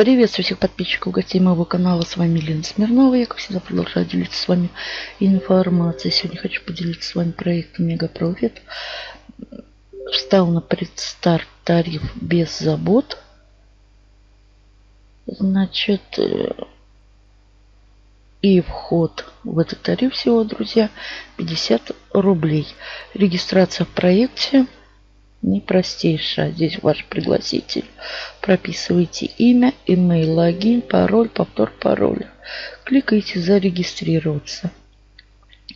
Приветствую всех подписчиков, гостей моего канала. С вами Лена Смирнова. Я, как всегда, продолжаю делиться с вами информацией. Сегодня хочу поделиться с вами проектом MegaProfit. Встал на предстарт тариф без забот. Значит, э, и вход в этот тариф всего, друзья, 50 рублей. Регистрация в проекте непростейшая. Здесь ваш пригласитель. Прописывайте имя, email, логин, пароль, повтор пароля. Кликайте зарегистрироваться.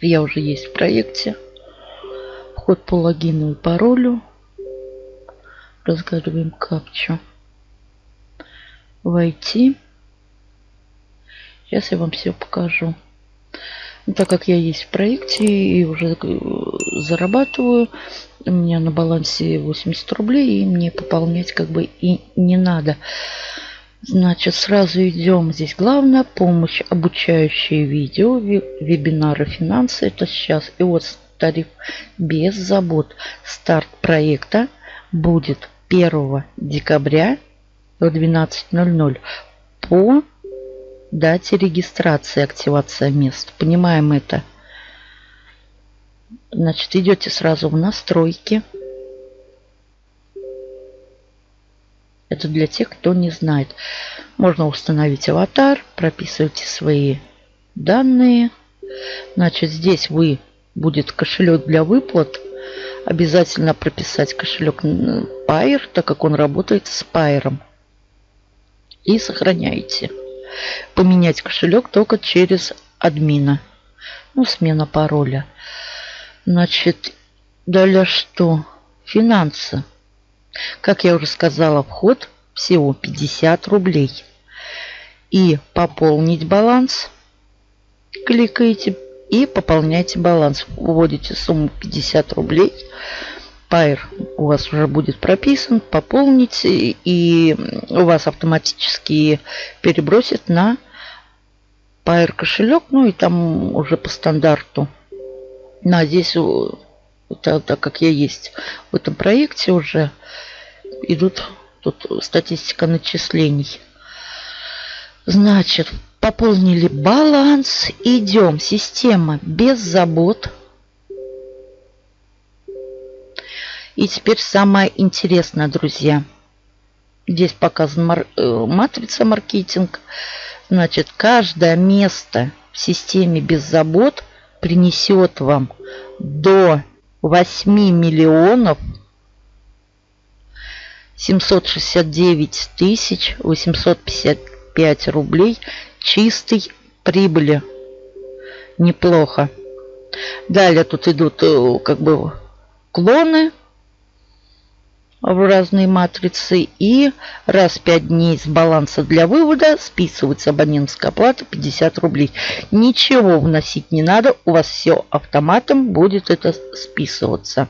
Я уже есть в проекте. Вход по логину и паролю. Разгадываем капчу. Войти. Сейчас я вам все покажу. Так как я есть в проекте и уже э, зарабатываю, у меня на балансе 80 рублей, и мне пополнять как бы и не надо. Значит, сразу идем. Здесь главная помощь, обучающие видео, вебинары, финансы. Это сейчас. И вот тариф без забот. Старт проекта будет 1 декабря в 12.00 по дате регистрации, активация мест. Понимаем это. Значит, идете сразу в настройки. Это для тех, кто не знает. Можно установить аватар, прописывайте свои данные. Значит, здесь вы будет кошелек для выплат. Обязательно прописать кошелек Pair, так как он работает с Pair. И сохраняете поменять кошелек только через админа. Ну, смена пароля. Значит, далее что? Финансы. Как я уже сказала, вход всего 50 рублей. И пополнить баланс. Кликаете и пополняйте баланс. Вводите сумму 50 рублей. Pair у вас уже будет прописан, пополните, и у вас автоматически перебросит на Pair кошелек, ну и там уже по стандарту. Ну, а здесь, так, так как я есть в этом проекте уже, идут тут статистика начислений. Значит, пополнили баланс, идем, система без забот. И теперь самое интересное, друзья. Здесь показана мар э, матрица маркетинг. Значит, каждое место в системе без забот принесет вам до 8 миллионов 769 тысяч 855 рублей чистой прибыли. Неплохо. Далее тут идут э, как бы клоны в разные матрицы. И раз в 5 дней с баланса для вывода списывается абонентская плата 50 рублей. Ничего вносить не надо, у вас все автоматом будет это списываться.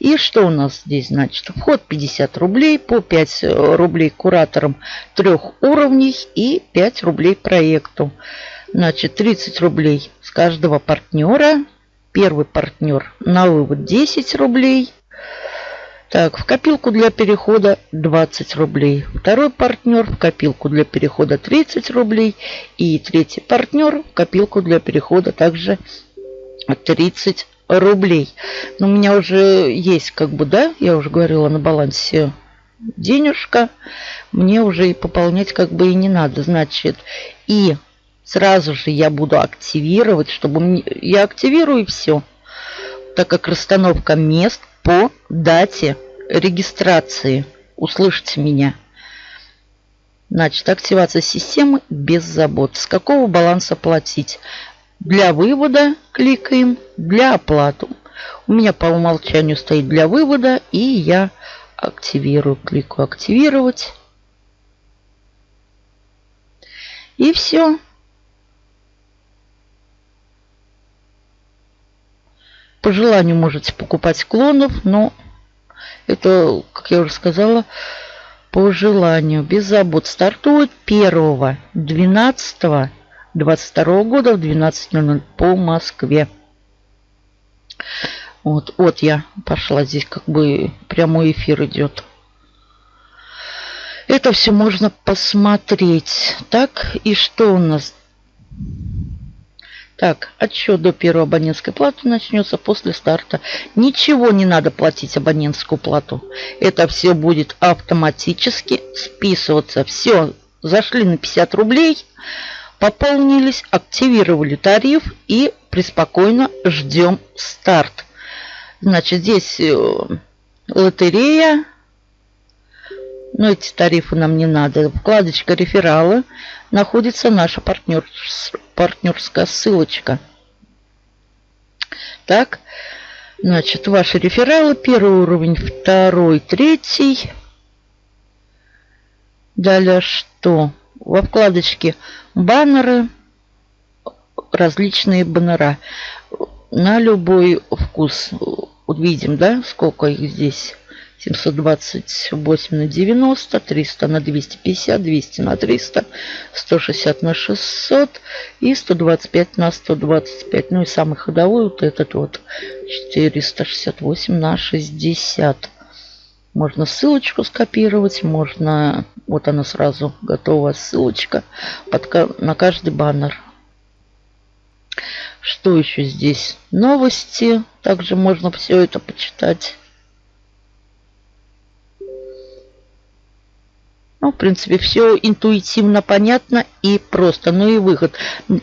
И что у нас здесь значит? Вход 50 рублей, по 5 рублей кураторам трех уровней и 5 рублей проекту. Значит, 30 рублей с каждого партнера. Первый партнер на вывод 10 рублей. Так, в копилку для перехода 20 рублей. Второй партнер в копилку для перехода 30 рублей. И третий партнер в копилку для перехода также 30 рублей. Но у меня уже есть, как бы, да, я уже говорила, на балансе денежка. Мне уже и пополнять как бы и не надо. Значит, и сразу же я буду активировать, чтобы... Я активирую и все. Так как расстановка мест по дате регистрации. Услышите меня. Значит, активация системы без забот. С какого баланса платить? Для вывода кликаем, для оплаты. У меня по умолчанию стоит для вывода, и я активирую. Кликаю «Активировать». И все. По желанию можете покупать клонов, но это, как я уже сказала, по желанию, без забот. Стартует 1 12 22 года в 12.00 по Москве. Вот, вот я пошла здесь, как бы прямой эфир идет. Это все можно посмотреть. Так, и что у нас? Так, отсчет до первой абонентской платы начнется после старта. Ничего не надо платить абонентскую плату. Это все будет автоматически списываться. Все, зашли на 50 рублей, пополнились, активировали тариф и преспокойно ждем старт. Значит, здесь э, лотерея. Но эти тарифы нам не надо. Вкладочка рефералы. Находится наша партнер, партнерская ссылочка. Так, значит, ваши рефералы. Первый уровень, второй, третий. Далее что? Во вкладочке баннеры, различные баннера на любой вкус. Увидим, да, сколько их здесь. 728 на 90, 300 на 250, 200 на 300, 160 на 600 и 125 на 125. Ну и самый ходовой вот этот вот 468 на 60. Можно ссылочку скопировать, можно... Вот она сразу готова ссылочка под, на каждый баннер. Что еще здесь? Новости. Также можно все это почитать. Ну, в принципе, все интуитивно понятно и просто. Ну и выход.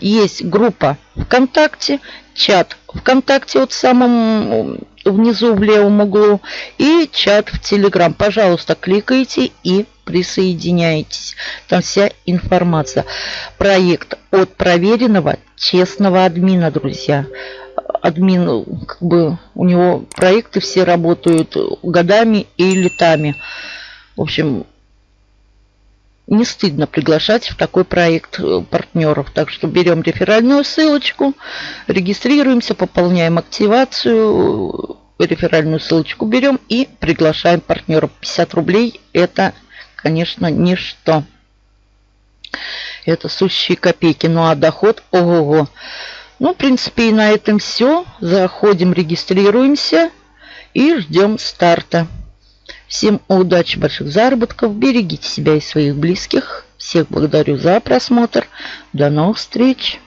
Есть группа ВКонтакте, чат ВКонтакте вот в самом внизу в левом углу и чат в Телеграм. Пожалуйста, кликайте и присоединяйтесь. Там вся информация. Проект от проверенного честного админа, друзья. Админ, как бы, у него проекты все работают годами и летами. В общем, не стыдно приглашать в такой проект э, партнеров. Так что берем реферальную ссылочку, регистрируемся, пополняем активацию, реферальную ссылочку берем и приглашаем партнеров. 50 рублей это, конечно, ничто. Это сущие копейки. Ну а доход, ого-го. Ну, в принципе, и на этом все. Заходим, регистрируемся и ждем старта. Всем удачи, больших заработков. Берегите себя и своих близких. Всех благодарю за просмотр. До новых встреч.